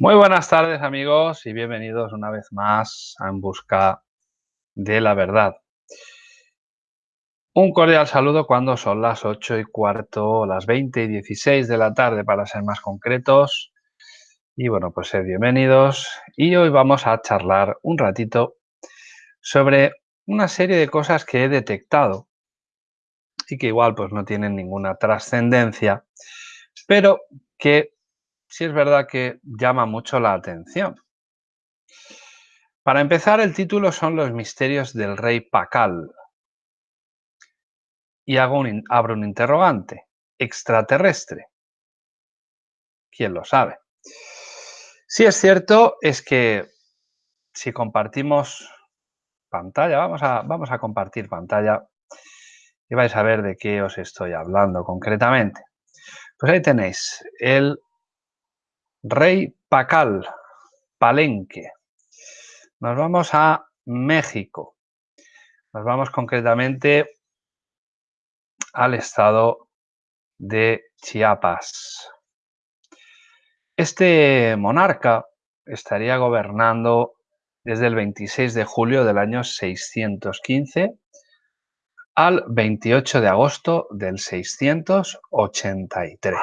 Muy buenas tardes amigos y bienvenidos una vez más a En Busca de la Verdad. Un cordial saludo cuando son las 8 y cuarto, las 20 y 16 de la tarde para ser más concretos. Y bueno, pues sed bienvenidos y hoy vamos a charlar un ratito sobre una serie de cosas que he detectado y que igual pues no tienen ninguna trascendencia, pero que sí es verdad que llama mucho la atención. Para empezar, el título son Los misterios del rey Pacal. Y hago un, abro un interrogante. ¿Extraterrestre? ¿Quién lo sabe? Si es cierto es que si compartimos pantalla, vamos a, vamos a compartir pantalla y vais a ver de qué os estoy hablando concretamente. Pues ahí tenéis el Rey Pacal, Palenque. Nos vamos a México. Nos vamos concretamente al estado de Chiapas. Este monarca estaría gobernando desde el 26 de julio del año 615 al 28 de agosto del 683.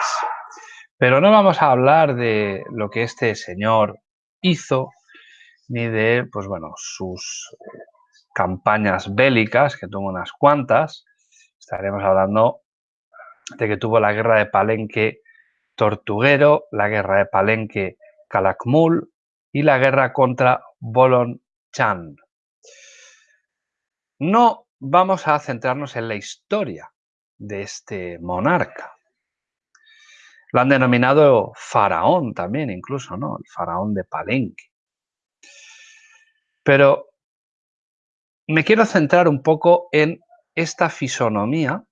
Pero no vamos a hablar de lo que este señor hizo, ni de, pues bueno, sus eh, campañas bélicas, que tuvo unas cuantas. Estaremos hablando de que tuvo la guerra de Palenque Tortuguero, la guerra de Palenque Calakmul y la guerra contra Bolon Chan. No vamos a centrarnos en la historia de este monarca. Lo han denominado faraón también, incluso, ¿no? El faraón de Palenque. Pero me quiero centrar un poco en esta fisonomía,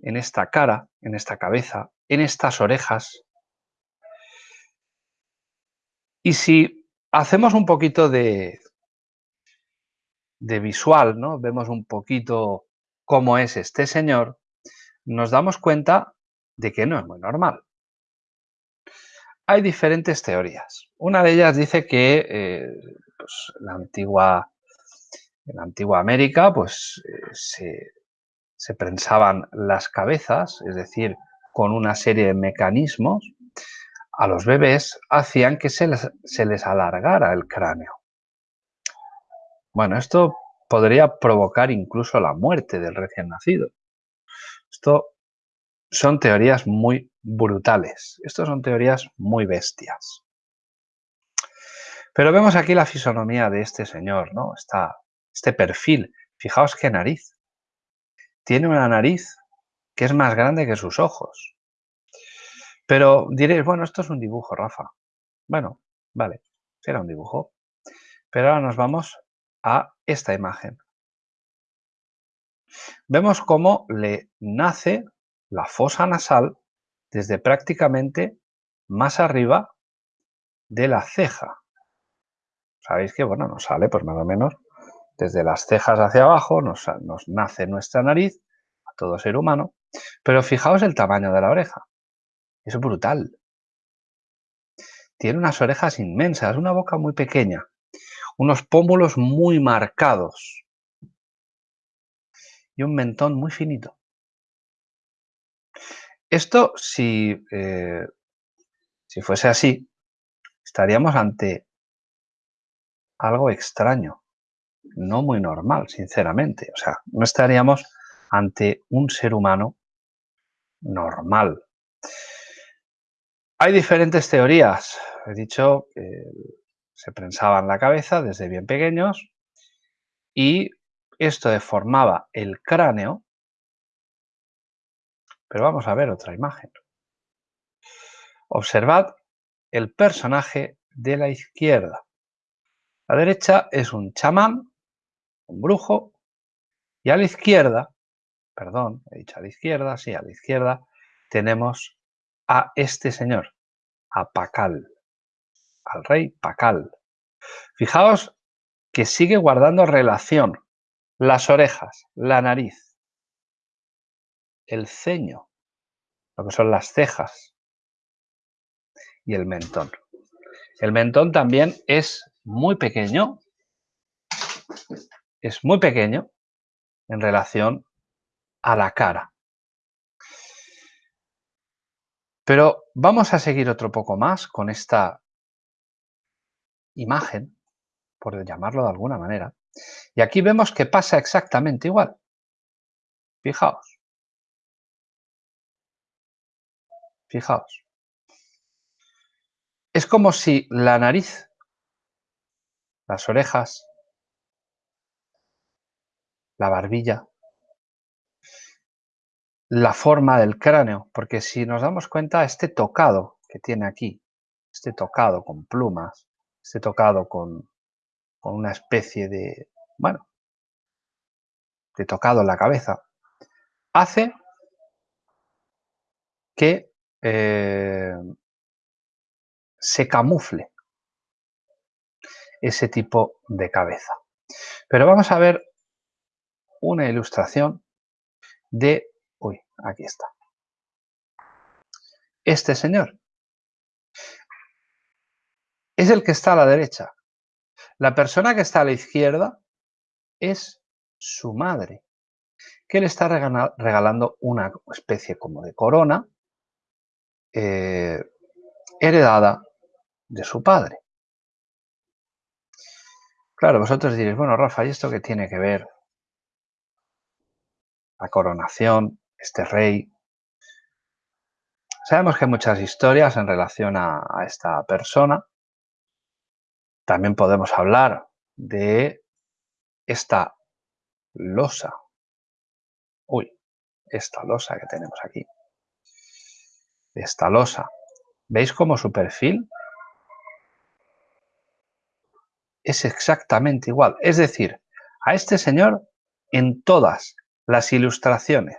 en esta cara, en esta cabeza, en estas orejas. Y si hacemos un poquito de, de visual, ¿no? Vemos un poquito cómo es este señor, nos damos cuenta de que no es muy normal. Hay diferentes teorías. Una de ellas dice que eh, pues, la antigua, en la antigua América pues, eh, se, se prensaban las cabezas, es decir, con una serie de mecanismos, a los bebés hacían que se les, se les alargara el cráneo. Bueno, esto podría provocar incluso la muerte del recién nacido. Esto son teorías muy brutales. Estas son teorías muy bestias. Pero vemos aquí la fisonomía de este señor, ¿no? Está este perfil. Fijaos qué nariz. Tiene una nariz que es más grande que sus ojos. Pero diréis, bueno, esto es un dibujo, Rafa. Bueno, vale, será un dibujo. Pero ahora nos vamos a esta imagen. Vemos cómo le nace la fosa nasal desde prácticamente más arriba de la ceja. Sabéis que, bueno, nos sale pues más o menos desde las cejas hacia abajo, nos, nos nace nuestra nariz, a todo ser humano, pero fijaos el tamaño de la oreja. Es brutal. Tiene unas orejas inmensas, una boca muy pequeña, unos pómulos muy marcados y un mentón muy finito. Esto, si, eh, si fuese así, estaríamos ante algo extraño, no muy normal, sinceramente. O sea, no estaríamos ante un ser humano normal. Hay diferentes teorías. He dicho que se prensaba en la cabeza desde bien pequeños y esto deformaba el cráneo pero vamos a ver otra imagen. Observad el personaje de la izquierda. La derecha es un chamán, un brujo, y a la izquierda, perdón, he dicho a la izquierda, sí, a la izquierda, tenemos a este señor, a Pacal, al rey Pacal. Fijaos que sigue guardando relación las orejas, la nariz, el ceño, lo que son las cejas y el mentón. El mentón también es muy pequeño, es muy pequeño en relación a la cara. Pero vamos a seguir otro poco más con esta imagen, por llamarlo de alguna manera. Y aquí vemos que pasa exactamente igual. Fijaos. Fijaos. Es como si la nariz, las orejas, la barbilla, la forma del cráneo, porque si nos damos cuenta, este tocado que tiene aquí, este tocado con plumas, este tocado con, una especie de, bueno, de tocado en la cabeza, hace que eh, se camufle ese tipo de cabeza. Pero vamos a ver una ilustración de... Uy, aquí está. Este señor es el que está a la derecha. La persona que está a la izquierda es su madre, que le está regalando una especie como de corona eh, heredada de su padre. Claro, vosotros diréis, bueno, Rafa, ¿y esto qué tiene que ver? La coronación, este rey. Sabemos que hay muchas historias en relación a esta persona. También podemos hablar de esta losa. Uy, esta losa que tenemos aquí esta losa. ¿Veis cómo su perfil es exactamente igual? Es decir, a este señor en todas las ilustraciones,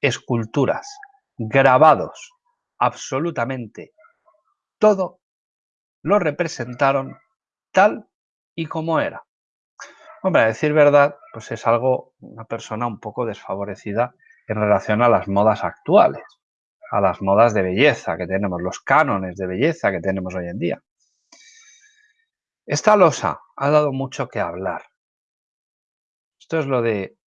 esculturas, grabados, absolutamente todo lo representaron tal y como era. Hombre, a decir verdad, pues es algo, una persona un poco desfavorecida en relación a las modas actuales a las modas de belleza que tenemos, los cánones de belleza que tenemos hoy en día. Esta losa ha dado mucho que hablar. Esto es lo de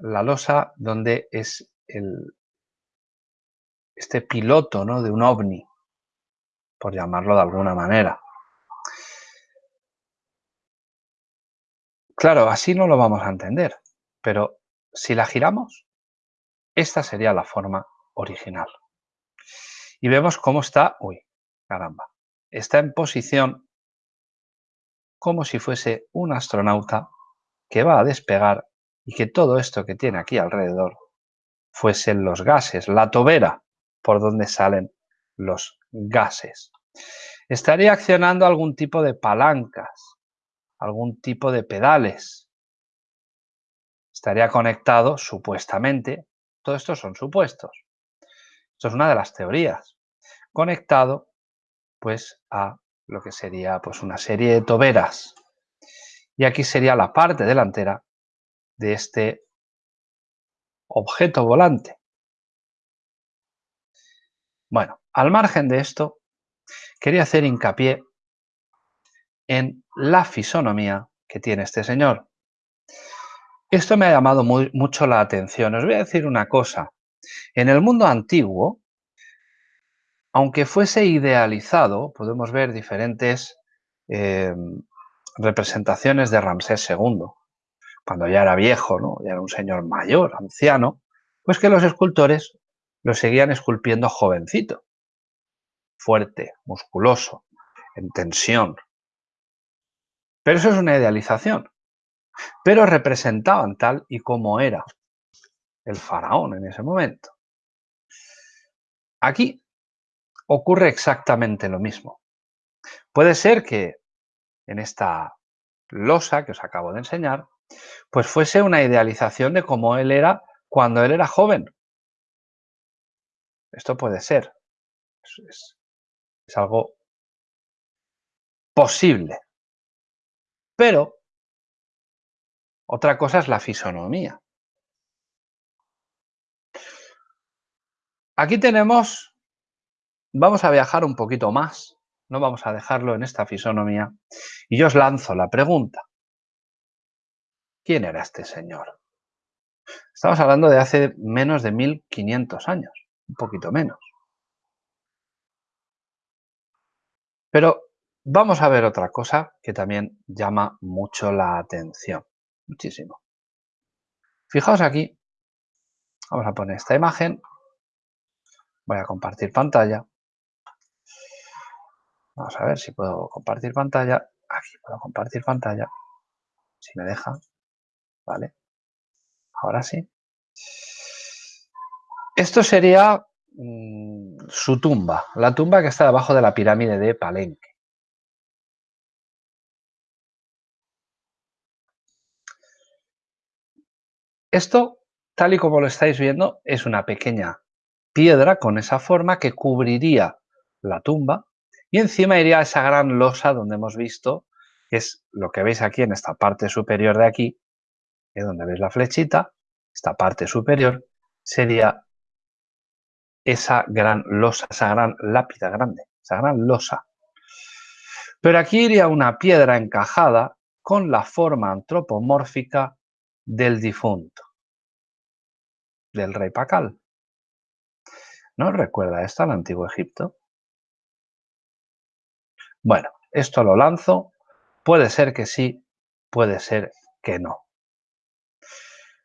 la losa donde es el, este piloto ¿no? de un ovni, por llamarlo de alguna manera. Claro, así no lo vamos a entender, pero si la giramos, esta sería la forma original. Y vemos cómo está, uy, caramba, está en posición como si fuese un astronauta que va a despegar y que todo esto que tiene aquí alrededor fuesen los gases, la tobera por donde salen los gases. Estaría accionando algún tipo de palancas, algún tipo de pedales. Estaría conectado, supuestamente, todo esto son supuestos, esto es una de las teorías. Conectado pues a lo que sería pues una serie de toberas. Y aquí sería la parte delantera de este objeto volante. Bueno, al margen de esto, quería hacer hincapié en la fisonomía que tiene este señor. Esto me ha llamado mucho la atención. Os voy a decir una cosa. En el mundo antiguo, aunque fuese idealizado, podemos ver diferentes eh, representaciones de Ramsés II, cuando ya era viejo, ¿no? ya era un señor mayor, anciano, pues que los escultores lo seguían esculpiendo jovencito, fuerte, musculoso, en tensión. Pero eso es una idealización. Pero representaban tal y como era el faraón en ese momento. Aquí ocurre exactamente lo mismo. Puede ser que en esta losa que os acabo de enseñar, pues fuese una idealización de cómo él era cuando él era joven. Esto puede ser. Es, es algo posible. Pero otra cosa es la fisonomía. Aquí tenemos vamos a viajar un poquito más, no vamos a dejarlo en esta fisonomía, y yo os lanzo la pregunta. ¿Quién era este señor? Estamos hablando de hace menos de 1500 años, un poquito menos. Pero vamos a ver otra cosa que también llama mucho la atención, muchísimo. Fijaos aquí, vamos a poner esta imagen, voy a compartir pantalla. Vamos a ver si puedo compartir pantalla. Aquí puedo compartir pantalla, si me deja, ¿vale? Ahora sí. Esto sería mm, su tumba, la tumba que está debajo de la pirámide de Palenque. Esto, tal y como lo estáis viendo, es una pequeña piedra con esa forma que cubriría la tumba y encima iría esa gran losa donde hemos visto, que es lo que veis aquí en esta parte superior de aquí, que donde veis la flechita, esta parte superior, sería esa gran losa, esa gran lápida grande, esa gran losa. Pero aquí iría una piedra encajada con la forma antropomórfica del difunto, del rey Pacal. ¿No recuerda esto al antiguo Egipto? Bueno, esto lo lanzo. Puede ser que sí, puede ser que no.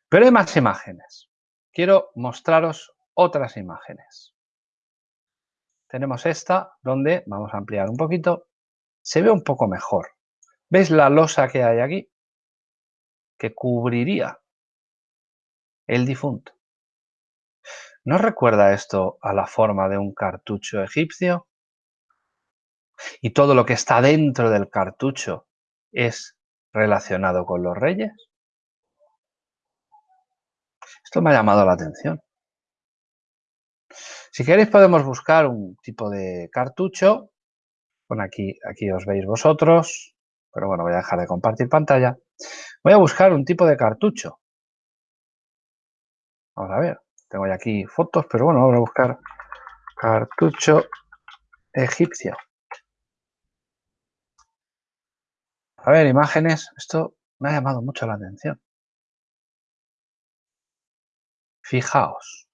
Pero hay más imágenes. Quiero mostraros otras imágenes. Tenemos esta donde, vamos a ampliar un poquito, se ve un poco mejor. ¿Veis la losa que hay aquí? que cubriría el difunto. ¿No recuerda esto a la forma de un cartucho egipcio? Y todo lo que está dentro del cartucho es relacionado con los reyes. Esto me ha llamado la atención. Si queréis podemos buscar un tipo de cartucho. Bueno, aquí, aquí os veis vosotros, pero bueno, voy a dejar de compartir pantalla. Voy a buscar un tipo de cartucho. Vamos a ver, tengo ya aquí fotos, pero bueno, vamos a buscar cartucho egipcio. A ver, imágenes. Esto me ha llamado mucho la atención. Fijaos.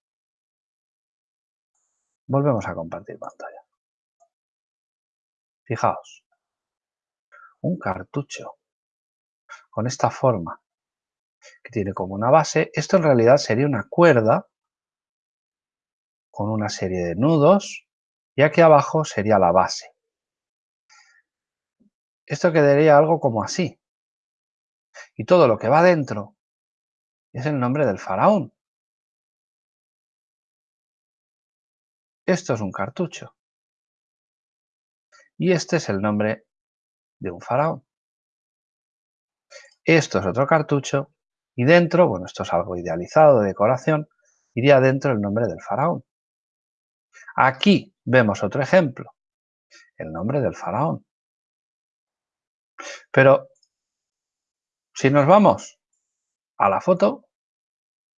Volvemos a compartir pantalla. Fijaos. Un cartucho con esta forma, que tiene como una base. Esto en realidad sería una cuerda con una serie de nudos y aquí abajo sería la base. Esto quedaría algo como así. Y todo lo que va dentro es el nombre del faraón. Esto es un cartucho. Y este es el nombre de un faraón. Esto es otro cartucho y dentro, bueno, esto es algo idealizado de decoración, iría dentro el nombre del faraón. Aquí vemos otro ejemplo, el nombre del faraón. Pero si nos vamos a la foto,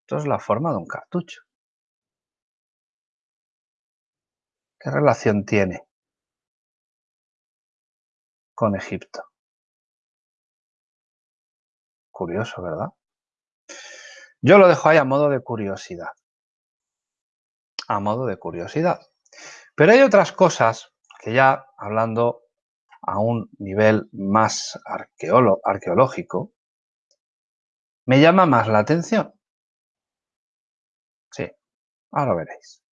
esto es la forma de un cartucho. ¿Qué relación tiene con Egipto? Curioso, ¿verdad? Yo lo dejo ahí a modo de curiosidad. A modo de curiosidad. Pero hay otras cosas que ya hablando a un nivel más arqueológico, me llama más la atención. Sí, ahora veréis.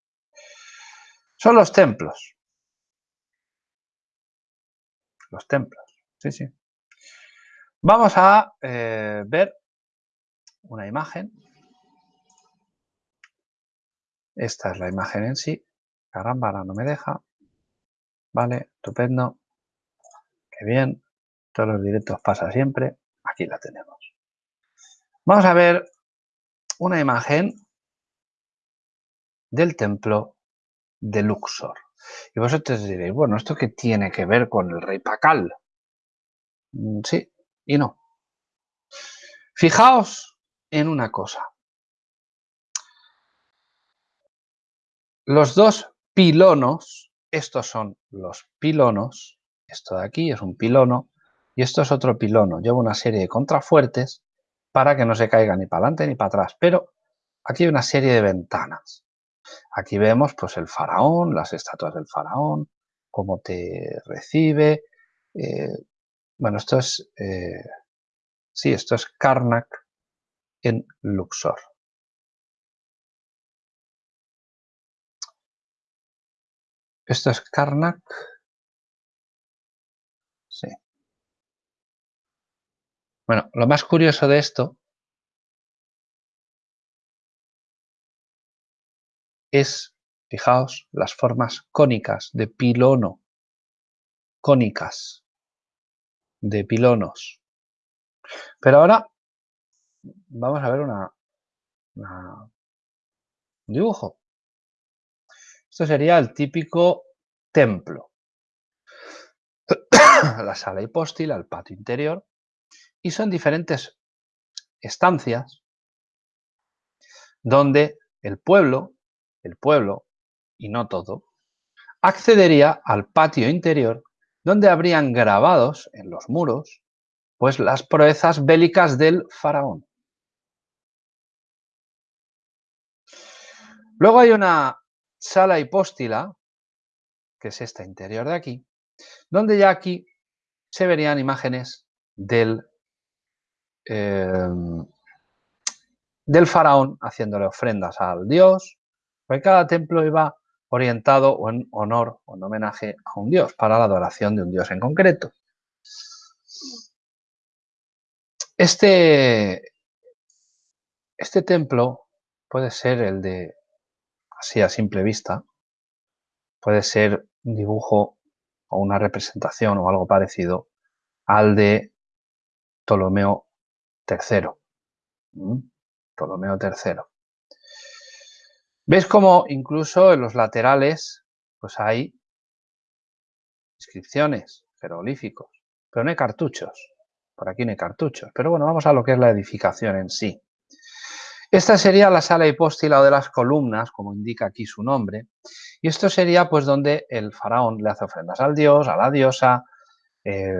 Son los templos. Los templos, sí, sí. Vamos a eh, ver una imagen. Esta es la imagen en sí. Caramba, ahora no me deja. Vale, estupendo. Qué bien. Todos los directos pasa siempre. Aquí la tenemos. Vamos a ver una imagen del templo de Luxor. Y vosotros diréis, bueno, ¿esto qué tiene que ver con el rey Pacal? Mm, sí, y no. Fijaos en una cosa. Los dos pilonos estos son los pilonos, esto de aquí es un pilono y esto es otro pilono. Lleva una serie de contrafuertes para que no se caiga ni para adelante ni para atrás, pero aquí hay una serie de ventanas. Aquí vemos pues el faraón, las estatuas del faraón, cómo te recibe. Eh, bueno, esto es, eh, sí, esto es Karnak en Luxor. Esto es Karnak. Sí. Bueno, lo más curioso de esto es, fijaos, las formas cónicas de pilono. Cónicas de pilonos. Pero ahora vamos a ver una, un dibujo. Esto sería el típico templo. la sala hipóstila, el patio interior, y son diferentes estancias donde el pueblo, el pueblo, y no todo, accedería al patio interior donde habrían grabados en los muros pues las proezas bélicas del faraón. Luego hay una sala hipóstila, que es esta interior de aquí, donde ya aquí se verían imágenes del, em, del faraón haciéndole ofrendas al dios, porque cada templo iba orientado en honor o en homenaje a un dios, para la adoración de un dios en concreto. Este, este templo puede ser el de así a simple vista, puede ser un dibujo o una representación o algo parecido al de Ptolomeo III. ¿Mm? Ptolomeo III. ¿Ves cómo incluso en los laterales pues hay inscripciones, jeroglíficos, pero no hay cartuchos? Por aquí no hay cartuchos. Pero bueno, vamos a lo que es la edificación en sí. Esta sería la sala hipóstila o de las columnas, como indica aquí su nombre, y esto sería pues donde el faraón le hace ofrendas al dios, a la diosa, eh,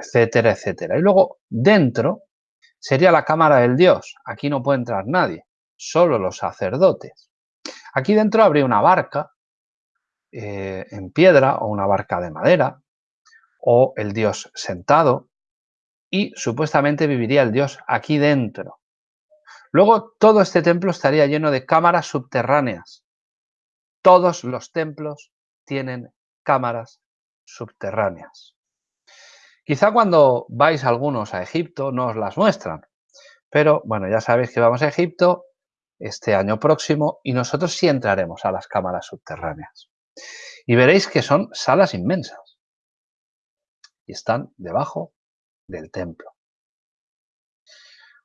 etcétera, etcétera. Y luego dentro sería la cámara del dios. Aquí no puede entrar nadie, solo los sacerdotes. Aquí dentro habría una barca eh, en piedra o una barca de madera o el dios sentado y supuestamente viviría el dios aquí dentro. Luego todo este templo estaría lleno de cámaras subterráneas. Todos los templos tienen cámaras subterráneas. Quizá cuando vais algunos a Egipto no os las muestran, pero bueno, ya sabéis que vamos a Egipto este año próximo y nosotros sí entraremos a las cámaras subterráneas. Y veréis que son salas inmensas y están debajo del templo.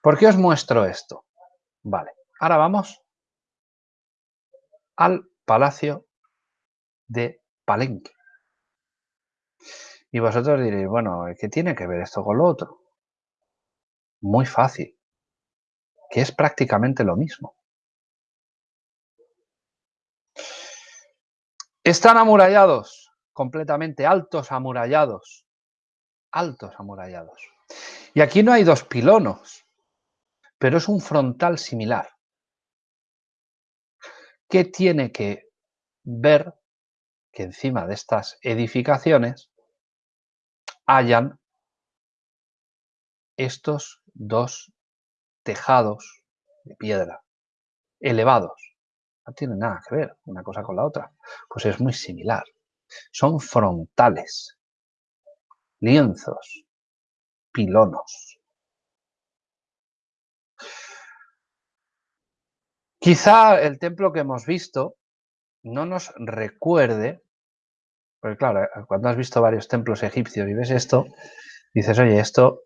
¿Por qué os muestro esto? Vale, ahora vamos al palacio de Palenque. Y vosotros diréis, bueno, ¿qué tiene que ver esto con lo otro? Muy fácil, que es prácticamente lo mismo. Están amurallados, completamente altos amurallados, altos amurallados. Y aquí no hay dos pilonos, pero es un frontal similar. ¿Qué tiene que ver que encima de estas edificaciones hayan estos dos tejados de piedra elevados? No tiene nada que ver una cosa con la otra. Pues es muy similar. Son frontales, lienzos, pilonos. Quizá el templo que hemos visto no nos recuerde, porque claro, cuando has visto varios templos egipcios y ves esto, dices, oye, esto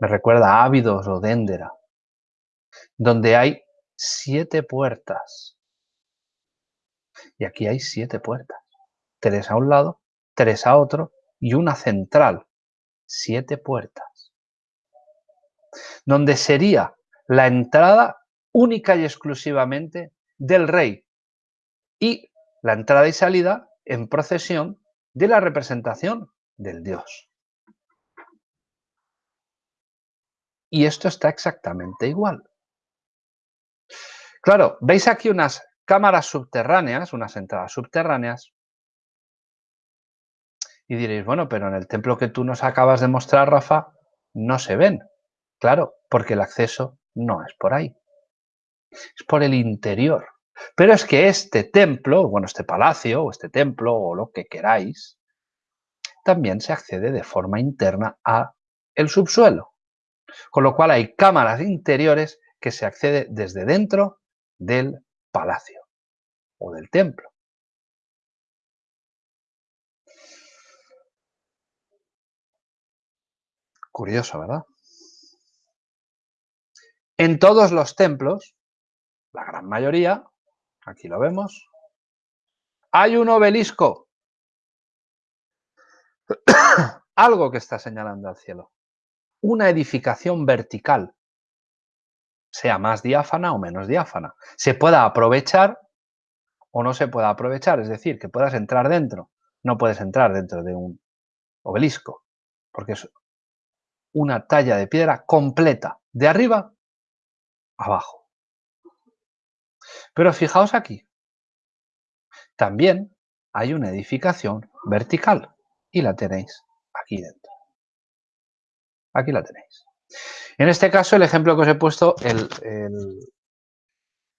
me recuerda a Ávidos o Déndera, donde hay siete puertas. Y aquí hay siete puertas. Tres a un lado, tres a otro y una central. Siete puertas. Donde sería la entrada única y exclusivamente del rey. Y la entrada y salida en procesión de la representación del dios. Y esto está exactamente igual. Claro, veis aquí unas cámaras subterráneas, unas entradas subterráneas, y diréis, bueno, pero en el templo que tú nos acabas de mostrar, Rafa, no se ven. Claro, porque el acceso no es por ahí. Es por el interior. Pero es que este templo, bueno, este palacio o este templo o lo que queráis, también se accede de forma interna a el subsuelo. Con lo cual hay cámaras interiores que se accede desde dentro del palacio o del templo. Curioso, ¿verdad? En todos los templos, la gran mayoría, aquí lo vemos, hay un obelisco. Algo que está señalando al cielo. Una edificación vertical, sea más diáfana o menos diáfana. Se pueda aprovechar o no se pueda aprovechar, es decir, que puedas entrar dentro. No puedes entrar dentro de un obelisco, porque es una talla de piedra completa, de arriba abajo. Pero fijaos aquí, también hay una edificación vertical y la tenéis aquí dentro. Aquí la tenéis. En este caso, el ejemplo que os he puesto, en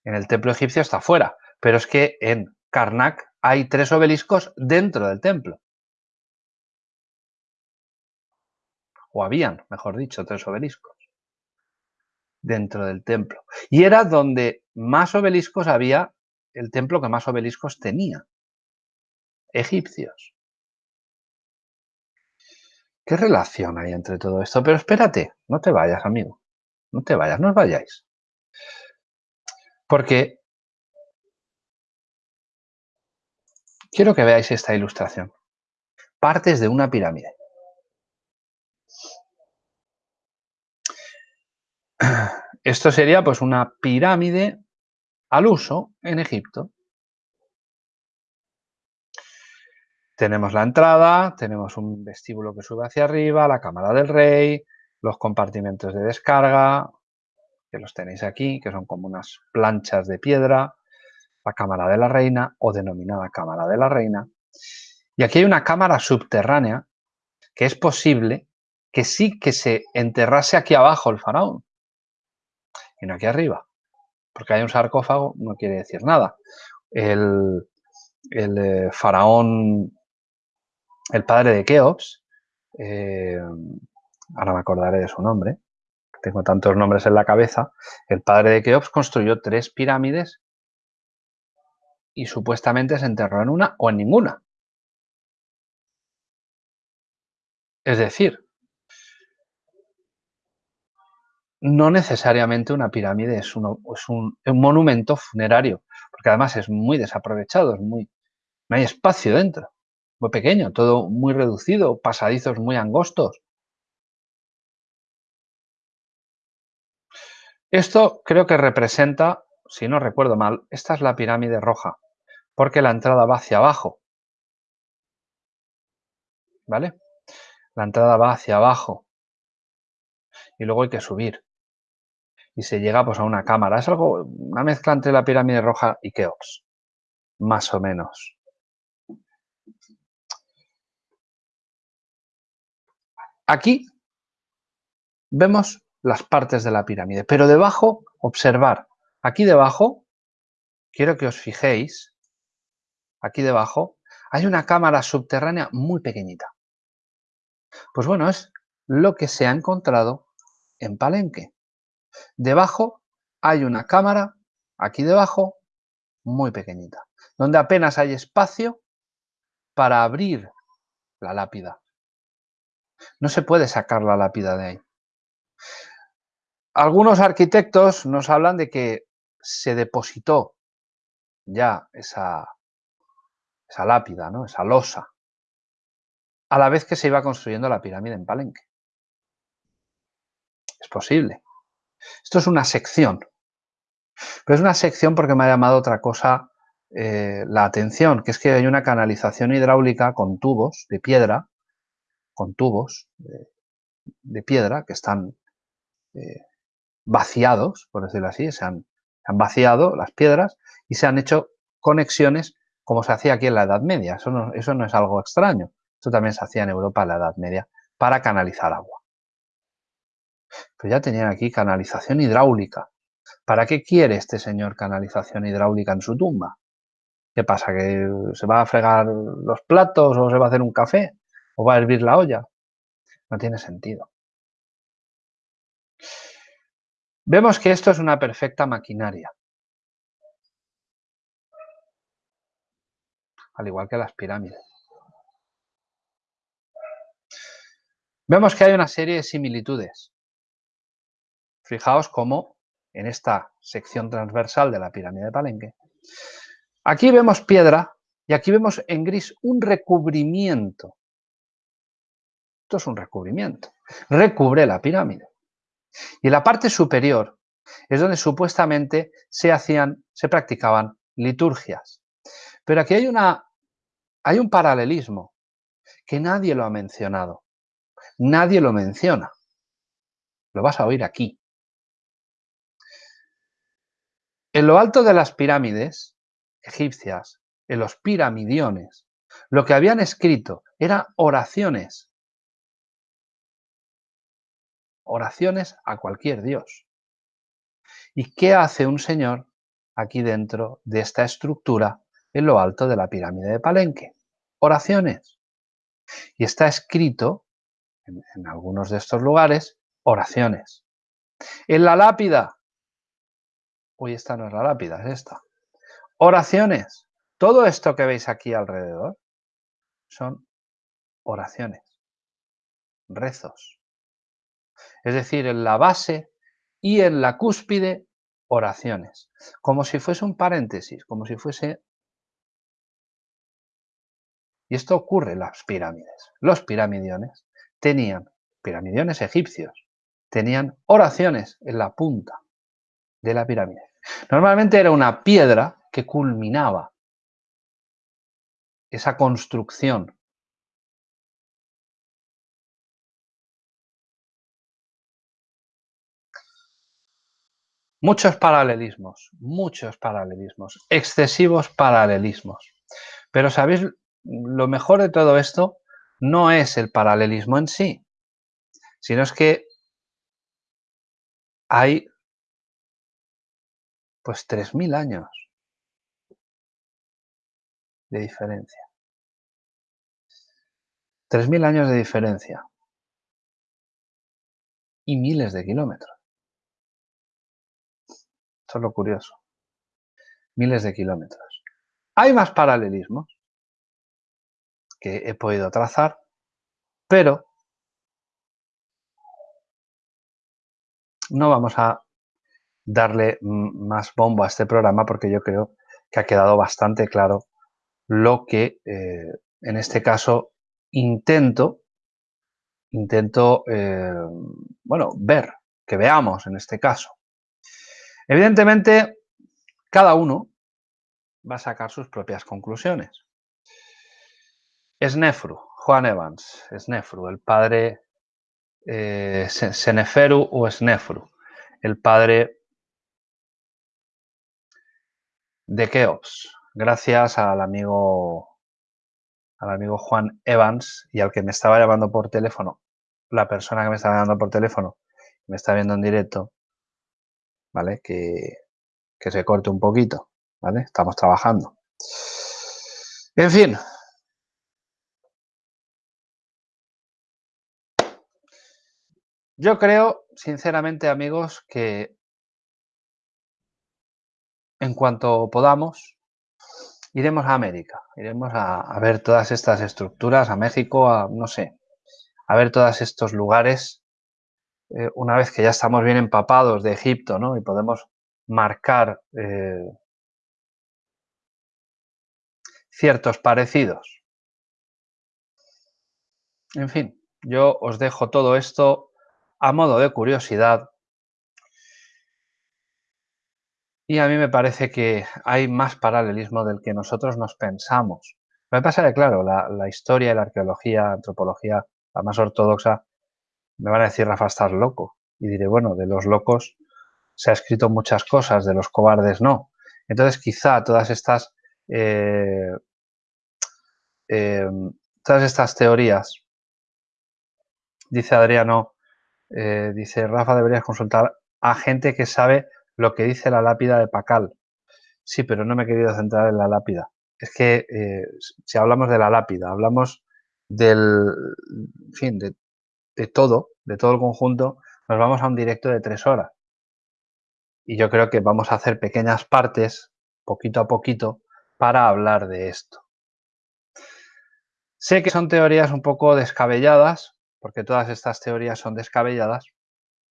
el templo egipcio está fuera, pero es que en Karnak hay tres obeliscos dentro del templo. O habían, mejor dicho, tres obeliscos dentro del templo. Y era donde más obeliscos había, el templo que más obeliscos tenía. Egipcios. ¿Qué relación hay entre todo esto? Pero espérate, no te vayas, amigo. No te vayas, no os vayáis. Porque quiero que veáis esta ilustración. Partes de una pirámide. Esto sería pues una pirámide al uso en Egipto. Tenemos la entrada, tenemos un vestíbulo que sube hacia arriba, la cámara del rey, los compartimentos de descarga, que los tenéis aquí, que son como unas planchas de piedra, la cámara de la reina o denominada cámara de la reina. Y aquí hay una cámara subterránea que es posible que sí que se enterrase aquí abajo el faraón y no aquí arriba. Porque hay un sarcófago no quiere decir nada. El, eh, faraón, el padre de Keops, eh, ahora me acordaré de su nombre, tengo tantos nombres en la cabeza, el padre de Keops construyó tres pirámides y supuestamente se enterró en una o en ninguna. Es decir, no necesariamente una pirámide es, un, monumento funerario, porque además es muy desaprovechado, es muy, no hay espacio dentro, muy pequeño, todo muy reducido, pasadizos muy angostos. Esto creo que representa, si no recuerdo mal, esta es la pirámide roja, porque la entrada va hacia abajo. ¿Vale? La entrada va hacia abajo. Y luego hay que subir y se llega pues, a una cámara. Es algo, una mezcla entre la pirámide roja y Keops, más o menos. Aquí vemos las partes de la pirámide, pero debajo, observar, aquí debajo, quiero que os fijéis, aquí debajo, hay una cámara subterránea muy pequeñita. Pues bueno, es lo que se ha encontrado en Palenque. Debajo hay una cámara, aquí debajo, muy pequeñita, donde apenas hay espacio para abrir la lápida. No se puede sacar la lápida de ahí. Algunos arquitectos nos hablan de que se depositó ya esa, lápida, ¿no? esa losa, a la vez que se iba construyendo la pirámide en Palenque. Es posible. Esto es una sección. Pero es una sección porque me ha llamado otra cosa eh, la atención, que es que hay una canalización hidráulica con tubos de piedra, con tubos de, piedra que están eh, vaciados, por decirlo así, se han, vaciado las piedras y se han hecho conexiones como se hacía aquí en la Edad Media. Eso no, eso no es algo extraño. Esto también se hacía en Europa en la Edad Media para canalizar agua. Pero ya tenían aquí canalización hidráulica. ¿Para qué quiere este señor canalización hidráulica en su tumba? ¿Qué pasa? ¿Que se va a fregar los platos o se va a hacer un café? ¿O va a hervir la olla? No tiene sentido. Vemos que esto es una perfecta maquinaria. Al igual que las pirámides. Vemos que hay una serie de similitudes. Fijaos cómo en esta sección transversal de la pirámide de Palenque Aquí vemos piedra y aquí vemos en gris un recubrimiento. Esto es un recubrimiento. Recubre la pirámide. Y la parte superior es donde supuestamente se hacían, se practicaban liturgias. Pero aquí hay, una, hay un paralelismo que nadie lo ha mencionado. Nadie lo menciona. Lo vas a oír aquí. En lo alto de las pirámides egipcias, en los piramidiones, lo que habían escrito eran oraciones. Oraciones a cualquier dios. ¿Y qué hace un señor aquí dentro de esta estructura en lo alto de la pirámide de Palenque? Oraciones. Y está escrito en, en algunos de estos lugares oraciones. En la lápida. Uy, esta no es la lápida, es esta. Oraciones. Todo esto que veis aquí alrededor son oraciones, rezos. Es decir, en la base y en la cúspide, oraciones. Como si fuese un paréntesis, como si fuese... Y esto ocurre en las pirámides. Los piramidiones tenían, piramidiones egipcios, tenían oraciones en la punta de la pirámide. Normalmente era una piedra que culminaba esa construcción. Muchos paralelismos, muchos paralelismos, excesivos paralelismos. Pero ¿sabéis? Lo mejor de todo esto no es el paralelismo en sí, sino es que hay pues 3.000 años de diferencia. 3.000 años de diferencia. Y miles de kilómetros. Esto es lo curioso. Miles de kilómetros. Hay más paralelismos que he podido trazar, pero no vamos a darle más bombo a este programa porque yo creo que ha quedado bastante claro lo que eh, en este caso intento, intento, eh, bueno, ver, que veamos en este caso. Evidentemente, cada uno va a sacar sus propias conclusiones. Snefru, Juan Evans, Snefru, el padre eh, Seneferu o Snefru, el padre de Keops, gracias al amigo, al amigo Juan Evans y al que me estaba llamando por teléfono, la persona que me estaba llamando por teléfono, me está viendo en directo, ¿vale? Que, que se corte un poquito, ¿vale? Estamos trabajando. En fin. Yo creo, sinceramente, amigos, que en cuanto podamos, iremos a América, iremos a, ver todas estas estructuras, a México, a no sé, a ver todos estos lugares, eh, una vez que ya estamos bien empapados de Egipto, ¿no? Y podemos marcar eh, ciertos parecidos. En fin, yo os dejo todo esto a modo de curiosidad Y a mí me parece que hay más paralelismo del que nosotros nos pensamos. Me pasa que, claro, la, la historia la arqueología, antropología, la más ortodoxa, me van a decir, Rafa, estás loco. Y diré, bueno, de los locos se ha escrito muchas cosas, de los cobardes no. Entonces, quizá todas estas, eh, em, todas estas teorías, dice Adriano, eh, dice Rafa, deberías consultar a gente que sabe lo que dice la lápida de Pacal. Sí, pero no me he querido centrar en la lápida. Es que eh, si hablamos de la lápida, hablamos del, fin, de, de todo, de todo el conjunto, nos vamos a un directo de tres horas. Y yo creo que vamos a hacer pequeñas partes, poquito a poquito, para hablar de esto. Sé que son teorías un poco descabelladas, porque todas estas teorías son descabelladas,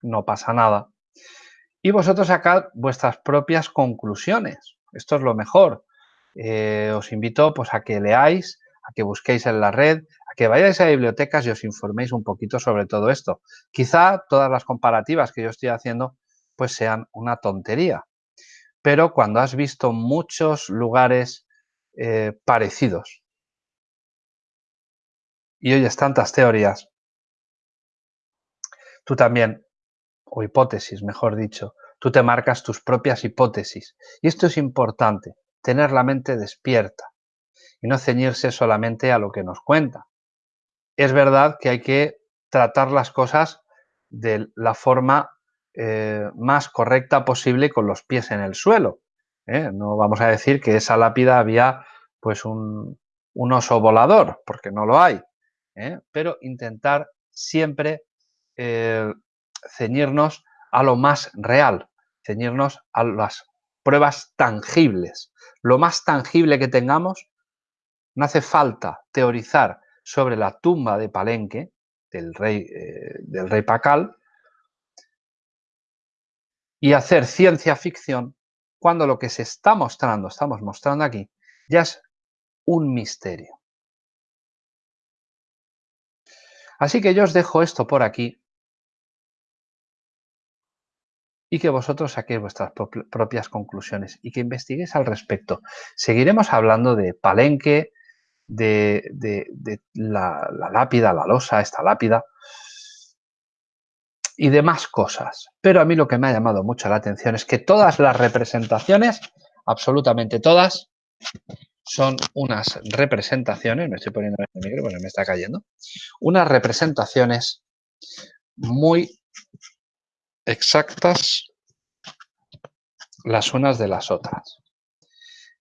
no pasa nada. Y vosotros sacad vuestras propias conclusiones. Esto es lo mejor. Eh, os invito pues, a que leáis, a que busquéis en la red, a que vayáis a bibliotecas y os informéis un poquito sobre todo esto. Quizá todas las comparativas que yo estoy haciendo pues sean una tontería. Pero cuando has visto muchos lugares eh, parecidos y oyes tantas teorías, tú también, o hipótesis, mejor dicho, tú te marcas tus propias hipótesis. Y esto es importante, tener la mente despierta y no ceñirse solamente a lo que nos cuenta. Es verdad que hay que tratar las cosas de la forma eh, más correcta posible con los pies en el suelo. ¿eh? No vamos a decir que esa lápida había pues un, oso volador, porque no lo hay. ¿eh? Pero intentar siempre ceñirnos a lo más real, ceñirnos a las pruebas tangibles. Lo más tangible que tengamos, no hace falta teorizar sobre la tumba de Palenque, del rey, del rey Pacal, y hacer ciencia ficción cuando lo que se está mostrando, estamos mostrando aquí, ya es un misterio. Así que yo os dejo esto por aquí y que vosotros saquéis vuestras propias conclusiones y que investiguéis al respecto. Seguiremos hablando de Palenque, de, la, la lápida, la losa, esta lápida, y demás cosas. Pero a mí lo que me ha llamado mucho la atención es que todas las representaciones, absolutamente todas, son unas representaciones, me estoy poniendo en el micro porque me está cayendo, unas representaciones muy exactas las unas de las otras.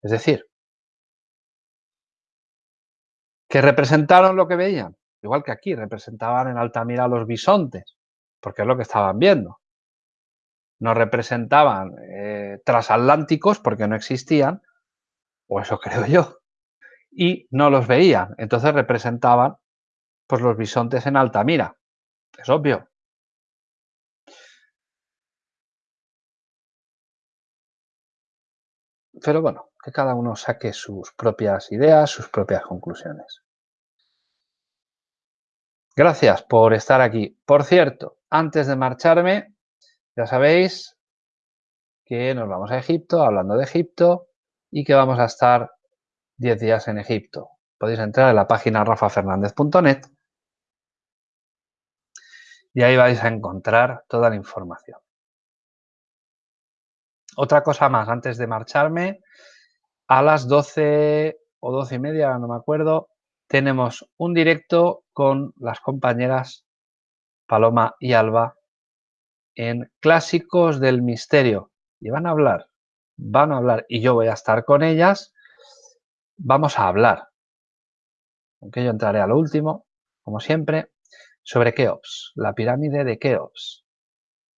Es decir, que representaron lo que veían, igual que aquí representaban en Altamira los bisontes, porque es lo que estaban viendo. No representaban eh, transatlánticos porque no existían, o eso creo yo, y no los veían. Entonces representaban pues, los bisontes en Altamira. Es obvio. Pero bueno, que cada uno saque sus propias ideas, sus propias conclusiones. Gracias por estar aquí. Por cierto, antes de marcharme, ya sabéis que nos vamos a Egipto, hablando de Egipto, y que vamos a estar 10 días en Egipto. Podéis entrar en la página rafafernandez.net y ahí vais a encontrar toda la información. Otra cosa más, antes de marcharme, a las 12 o 12 y media, no me acuerdo, tenemos un directo con las compañeras Paloma y Alba en Clásicos del Misterio. Y van a hablar, van a hablar, y yo voy a estar con ellas. Vamos a hablar, aunque yo entraré a lo último, como siempre, sobre Keops, la pirámide de Keops.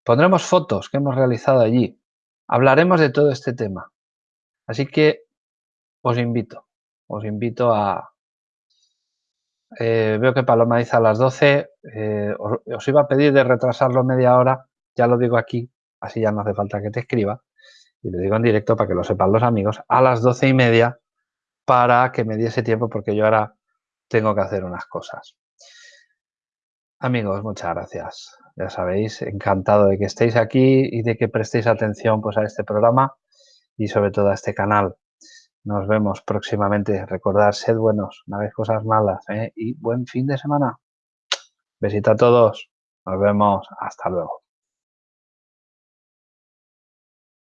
Pondremos fotos que hemos realizado allí. Hablaremos de todo este tema. Así que os invito, os invito a, eh, veo que Paloma dice a las 12. Eh, os, iba a pedir de retrasarlo media hora. Ya lo digo aquí, así ya no hace falta que te escriba. Y lo digo en directo para que lo sepan los amigos. A las doce y media para que me diese tiempo porque yo ahora tengo que hacer unas cosas. Amigos, muchas gracias. Ya sabéis, encantado de que estéis aquí y de que prestéis atención pues, a este programa y sobre todo a este canal. Nos vemos próximamente. Recordar, sed buenos, no hagáis cosas malas ¿eh? y buen fin de semana. Besito a todos. Nos vemos. Hasta luego.